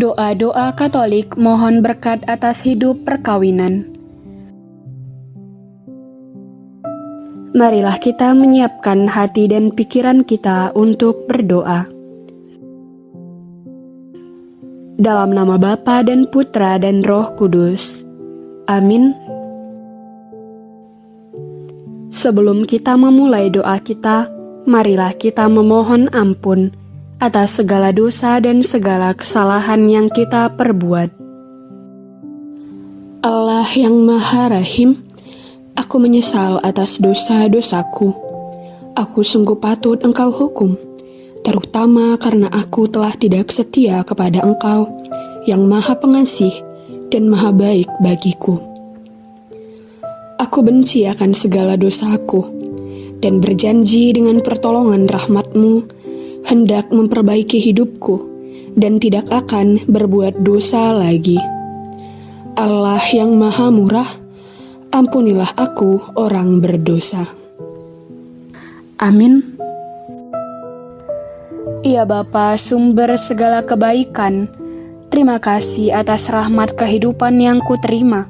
Doa-doa Katolik mohon berkat atas hidup perkawinan. Marilah kita menyiapkan hati dan pikiran kita untuk berdoa. Dalam nama Bapa dan Putra dan Roh Kudus. Amin. Sebelum kita memulai doa kita, marilah kita memohon ampun atas segala dosa dan segala kesalahan yang kita perbuat. Allah yang Maha Rahim, aku menyesal atas dosa-dosaku. Aku sungguh patut Engkau hukum, terutama karena aku telah tidak setia kepada Engkau yang Maha Pengasih dan Maha Baik bagiku. Aku benci akan segala dosaku dan berjanji dengan pertolongan rahmatmu hendak memperbaiki hidupku dan tidak akan berbuat dosa lagi. Allah yang Maha Murah, ampunilah aku, orang berdosa. Amin. Ya Bapa, sumber segala kebaikan, terima kasih atas rahmat kehidupan yang kuterima.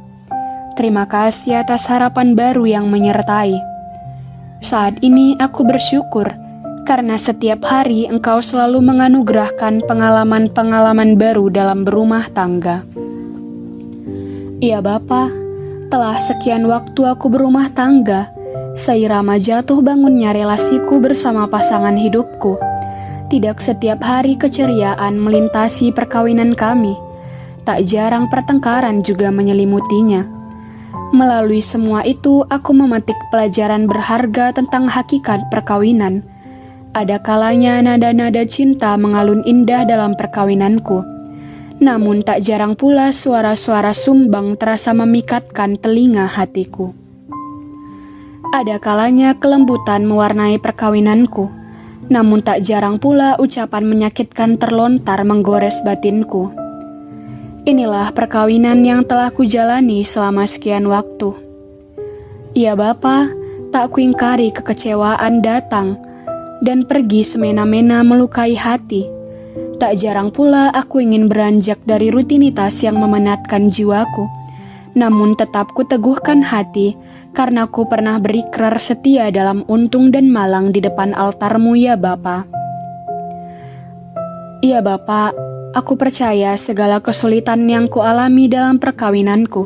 Terima kasih atas harapan baru yang menyertai. Saat ini aku bersyukur karena setiap hari Engkau selalu menganugerahkan pengalaman-pengalaman baru dalam berumah tangga. Ya Bapa, telah sekian waktu aku berumah tangga, seirama jatuh bangunnya relasiku bersama pasangan hidupku. Tidak setiap hari keceriaan melintasi perkawinan kami, tak jarang pertengkaran juga menyelimutinya. Melalui semua itu, aku memetik pelajaran berharga tentang hakikat perkawinan – ada kalanya nada-nada cinta mengalun indah dalam perkawinanku. Namun tak jarang pula suara-suara sumbang terasa memikatkan telinga hatiku. Ada kalanya kelembutan mewarnai perkawinanku. Namun tak jarang pula ucapan menyakitkan terlontar menggores batinku. Inilah perkawinan yang telah kujalani selama sekian waktu. Ya Bapa, tak kuingkari kekecewaan datang, dan pergi semena-mena melukai hati. Tak jarang pula aku ingin beranjak dari rutinitas yang memenatkan jiwaku. Namun tetap kuteguhkan hati, karena ku pernah berikrar setia dalam untung dan malang di depan altarmu ya Bapa. Ya Bapa, aku percaya segala kesulitan yang kualami dalam perkawinanku,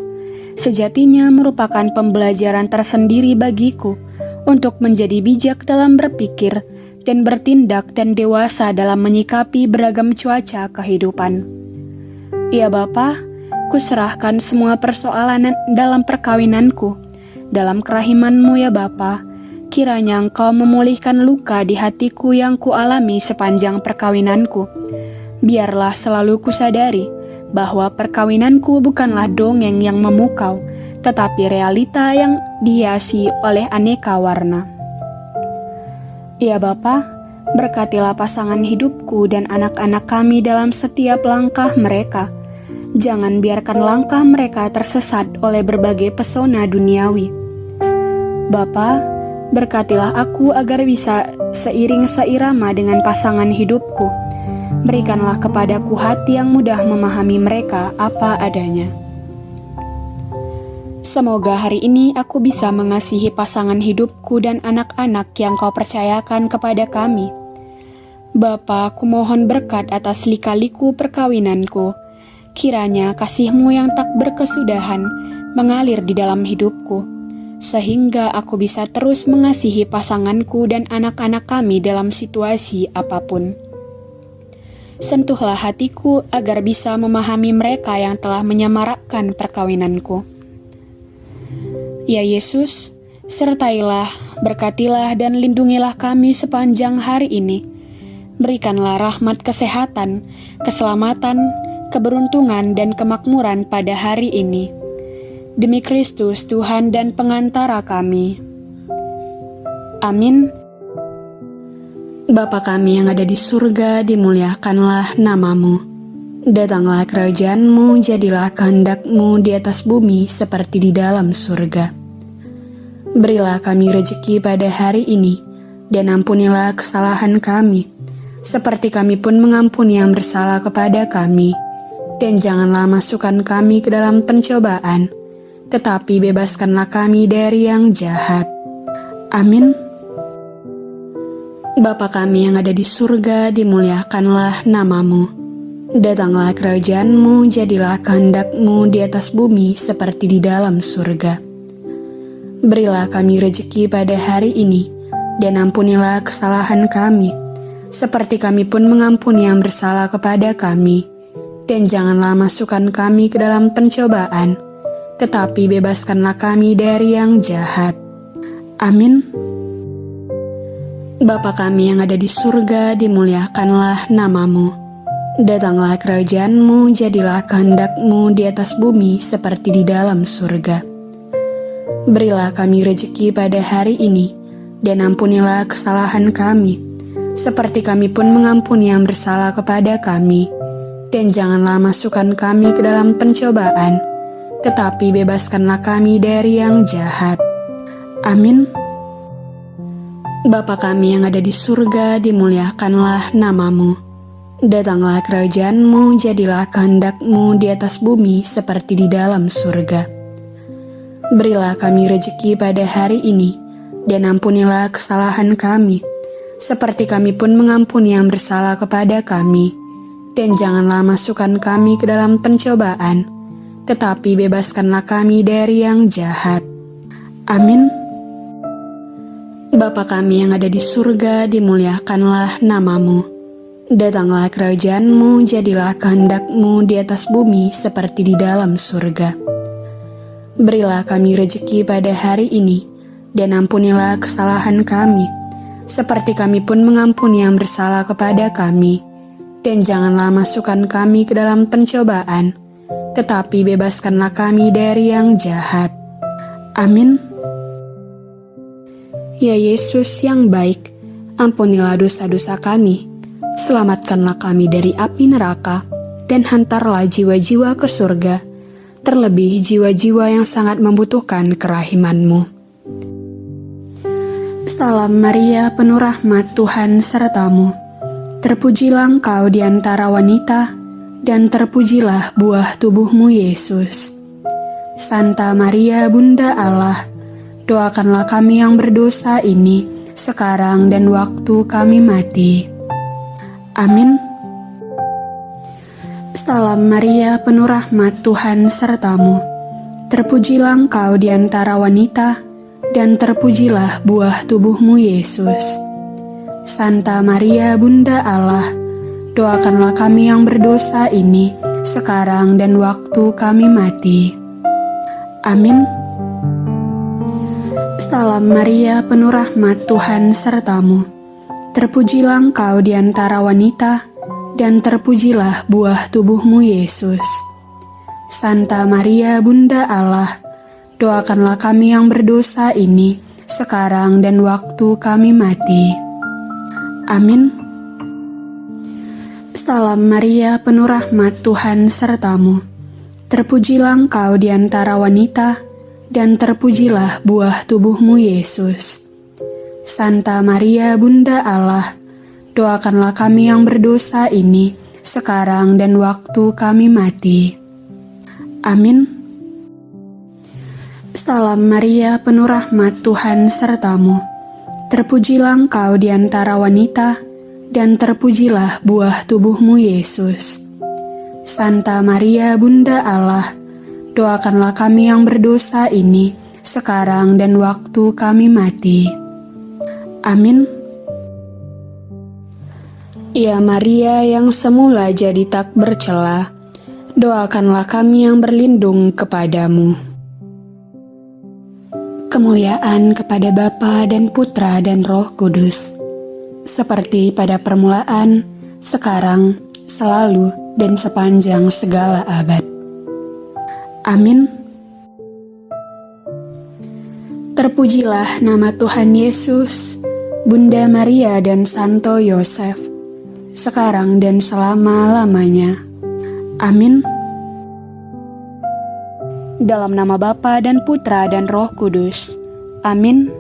sejatinya merupakan pembelajaran tersendiri bagiku untuk menjadi bijak dalam berpikir dan bertindak dan dewasa dalam menyikapi beragam cuaca kehidupan. Ya Bapa, kuserahkan semua persoalan dalam perkawinanku, dalam kerahimanmu ya Bapa, kiranya engkau memulihkan luka di hatiku yang kualami sepanjang perkawinanku. Biarlah selalu kusadari bahwa perkawinanku bukanlah dongeng yang memukau, tetapi realita yang dihiasi oleh aneka warna. Ya Bapa, berkatilah pasangan hidupku dan anak-anak kami dalam setiap langkah mereka. Jangan biarkan langkah mereka tersesat oleh berbagai pesona duniawi. Bapa, berkatilah aku agar bisa seiring seirama dengan pasangan hidupku. Berikanlah kepadaku hati yang mudah memahami mereka apa adanya. Semoga hari ini aku bisa mengasihi pasangan hidupku dan anak-anak yang kau percayakan kepada kami. Bapa, aku mohon berkat atas lika-liku perkawinanku. Kiranya kasihmu yang tak berkesudahan mengalir di dalam hidupku, sehingga aku bisa terus mengasihi pasanganku dan anak-anak kami dalam situasi apa pun. Sentuhlah hatiku agar bisa memahami mereka yang telah menyamarakkan perkawinanku. Ya Yesus, sertailah, berkatilah dan lindungilah kami sepanjang hari ini. Berikanlah rahmat kesehatan, keselamatan, keberuntungan, dan kemakmuran pada hari ini. Demi Kristus Tuhan dan pengantara kami. Amin. Bapa kami yang ada di surga, dimuliakanlah namamu. Datanglah kerajaanmu, jadilah kehendakmu di atas bumi seperti di dalam surga. Berilah kami rejeki pada hari ini, dan ampunilah kesalahan kami, seperti kami pun mengampuni yang bersalah kepada kami. dan janganlah masukkan kami ke dalam pencobaan, tetapi bebaskanlah kami dari yang jahat. Amin. Bapa kami yang ada di surga, dimuliakanlah namamu. Datanglah kerajaanmu, jadilah kehendakmu di atas bumi seperti di dalam surga. Berilah kami rejeki pada hari ini, dan ampunilah kesalahan kami, seperti kami pun mengampuni yang bersalah kepada kami. Dan janganlah masukkan kami ke dalam pencobaan, tetapi bebaskanlah kami dari yang jahat. Amin. Bapa kami yang ada di surga, dimuliakanlah namamu. Datanglah kerajaanmu, jadilah kehendakmu di atas bumi seperti di dalam surga. Berilah kami rejeki pada hari ini, dan ampunilah kesalahan kami, seperti kami pun mengampuni yang bersalah kepada kami. Dan janganlah masukkan kami ke dalam pencobaan, tetapi bebaskanlah kami dari yang jahat. Amin. Bapa kami yang ada di surga, dimuliakanlah namamu. Datanglah kerajaanmu, jadilah kehendakmu di atas bumi seperti di dalam surga. Berilah kami rejeki pada hari ini, dan ampunilah kesalahan kami, seperti kami pun mengampuni yang bersalah kepada kami. Dan janganlah masukkan kami ke dalam pencobaan, tetapi bebaskanlah kami dari yang jahat. Amin. Bapa kami yang ada di surga, dimuliakanlah namamu. Datanglah kerajaanmu, jadilah kehendakmu di atas bumi seperti di dalam surga. Berilah kami rejeki pada hari ini, dan ampunilah kesalahan kami, seperti kami pun mengampuni yang bersalah kepada kami. Dan janganlah masukkan kami ke dalam pencobaan, tetapi bebaskanlah kami dari yang jahat. Amin. Ya Yesus yang baik, ampunilah dosa-dosa kami, selamatkanlah kami dari api neraka, dan hantarlah jiwa-jiwa ke surga, terlebih jiwa-jiwa yang sangat membutuhkan kerahimanmu. Salam Maria, penuh rahmat Tuhan sertamu. Terpujilah engkau di antara wanita, dan terpujilah buah tubuhmu Yesus. Santa Maria, Bunda Allah, Doakanlah kami yang berdosa ini sekarang dan waktu kami mati. Amin. Salam Maria, penuh rahmat Tuhan sertamu. Terpujilah engkau di antara wanita, dan terpujilah buah tubuhmu Yesus. Santa Maria, Bunda Allah, doakanlah kami yang berdosa ini sekarang dan waktu kami mati. Amin. Salam Maria, penuh rahmat Tuhan sertamu. Terpujilah engkau di antara wanita, dan terpujilah buah tubuhmu Yesus. Santa Maria, Bunda Allah, doakanlah kami yang berdosa ini, sekarang dan waktu kami mati. Amin. Salam Maria, penuh rahmat Tuhan sertamu. Terpujilah engkau di antara wanita, dan terpujilah buah tubuhmu Yesus. Santa Maria Bunda Allah, doakanlah kami yang berdosa ini, sekarang dan waktu kami mati. Amin. Salam Maria, penuh rahmat Tuhan sertamu. Terpujilah engkau di antara wanita, dan terpujilah buah tubuhmu Yesus. Santa Maria Bunda Allah, doakanlah kami yang berdosa ini sekarang dan waktu kami mati. Amin. Ya Maria yang semula jadi tak bercela, doakanlah kami yang berlindung kepadamu. Kemuliaan kepada Bapa dan Putra dan Roh Kudus, seperti pada permulaan, sekarang, selalu, dan sepanjang segala abad. Amin. Terpujilah nama Tuhan Yesus, Bunda Maria dan Santo Yosef, sekarang dan selama-lamanya. Amin. Dalam nama Bapa dan Putra dan Roh Kudus. Amin.